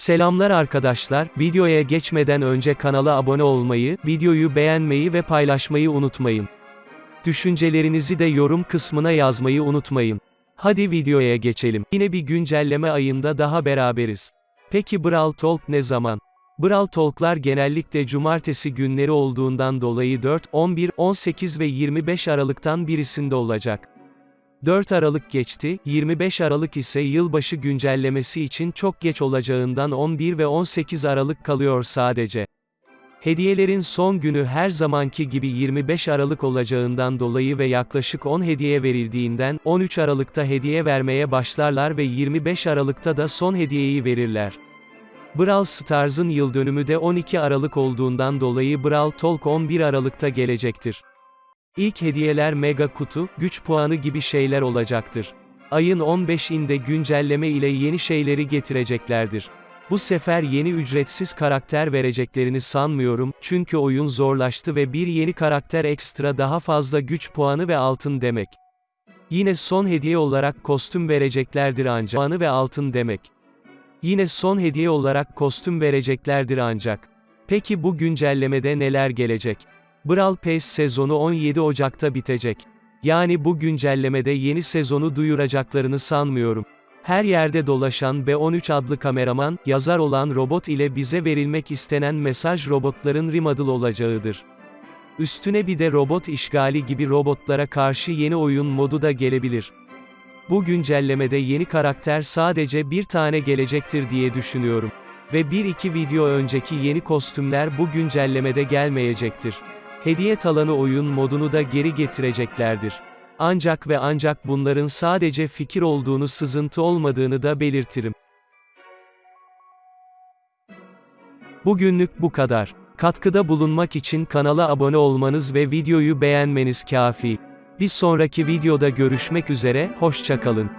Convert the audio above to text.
Selamlar arkadaşlar, videoya geçmeden önce kanala abone olmayı, videoyu beğenmeyi ve paylaşmayı unutmayın. Düşüncelerinizi de yorum kısmına yazmayı unutmayın. Hadi videoya geçelim. Yine bir güncelleme ayında daha beraberiz. Peki Brawl Talk ne zaman? Brawl Talk'lar genellikle cumartesi günleri olduğundan dolayı 4, 11, 18 ve 25 Aralık'tan birisinde olacak. 4 Aralık geçti, 25 Aralık ise yılbaşı güncellemesi için çok geç olacağından 11 ve 18 Aralık kalıyor sadece. Hediyelerin son günü her zamanki gibi 25 Aralık olacağından dolayı ve yaklaşık 10 hediye verildiğinden 13 Aralık'ta hediye vermeye başlarlar ve 25 Aralık'ta da son hediyeyi verirler. Brawl Stars'ın yıl dönümü de 12 Aralık olduğundan dolayı Brawl Talk 11 Aralık'ta gelecektir. İlk hediyeler mega kutu, güç puanı gibi şeyler olacaktır. Ayın 15'inde güncelleme ile yeni şeyleri getireceklerdir. Bu sefer yeni ücretsiz karakter vereceklerini sanmıyorum, çünkü oyun zorlaştı ve bir yeni karakter ekstra daha fazla güç puanı ve altın demek. Yine son hediye olarak kostüm vereceklerdir ancak. Puanı ve altın demek. Yine son hediye olarak kostüm vereceklerdir ancak. Peki bu güncellemede neler gelecek? Brawl Pass sezonu 17 Ocak'ta bitecek. Yani bu güncellemede yeni sezonu duyuracaklarını sanmıyorum. Her yerde dolaşan B13 adlı kameraman, yazar olan robot ile bize verilmek istenen mesaj robotların remodel olacağıdır. Üstüne bir de robot işgali gibi robotlara karşı yeni oyun modu da gelebilir. Bu güncellemede yeni karakter sadece bir tane gelecektir diye düşünüyorum. Ve bir iki video önceki yeni kostümler bu güncellemede gelmeyecektir. Hediye talanı oyun modunu da geri getireceklerdir. Ancak ve ancak bunların sadece fikir olduğunu sızıntı olmadığını da belirtirim. Bugünlük bu kadar. Katkıda bulunmak için kanala abone olmanız ve videoyu beğenmeniz kafi. Bir sonraki videoda görüşmek üzere, hoşçakalın.